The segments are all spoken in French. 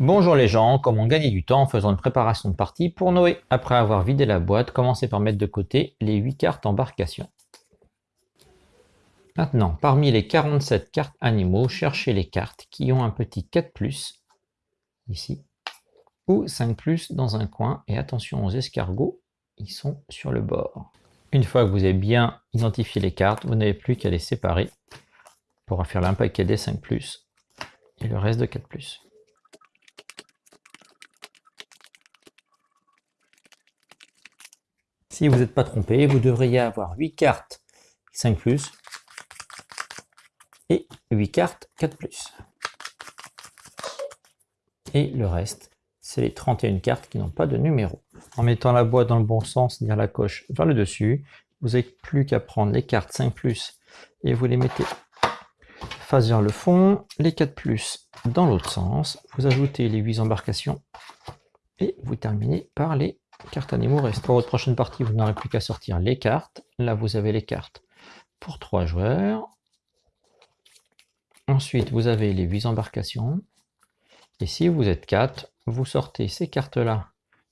Bonjour les gens, comment gagner du temps en faisant une préparation de partie pour Noé Après avoir vidé la boîte, commencez par mettre de côté les 8 cartes embarcation. Maintenant, parmi les 47 cartes animaux, cherchez les cartes qui ont un petit 4+, ici, ou 5+, dans un coin, et attention aux escargots, ils sont sur le bord. Une fois que vous avez bien identifié les cartes, vous n'avez plus qu'à les séparer pour faire paquet des 5+, et le reste de 4+. Si vous n'êtes pas trompé, vous devriez avoir 8 cartes 5+, et 8 cartes 4+. Et le reste, c'est les 31 cartes qui n'ont pas de numéro. En mettant la boîte dans le bon sens, c'est-à-dire la coche vers le dessus, vous n'avez plus qu'à prendre les cartes 5+, et vous les mettez face vers le fond, les 4+, dans l'autre sens, vous ajoutez les 8 embarcations, et vous terminez par les cartes animaux restent. Pour votre prochaine partie, vous n'aurez plus qu'à sortir les cartes. Là, vous avez les cartes pour 3 joueurs. Ensuite, vous avez les 8 embarcations. Et si vous êtes 4, vous sortez ces cartes-là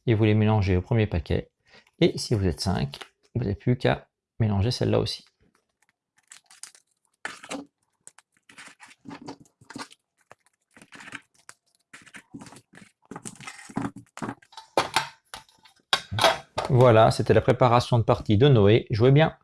et vous les mélangez au premier paquet. Et si vous êtes 5, vous n'avez plus qu'à mélanger celle-là aussi. Voilà, c'était la préparation de partie de Noé. Jouez bien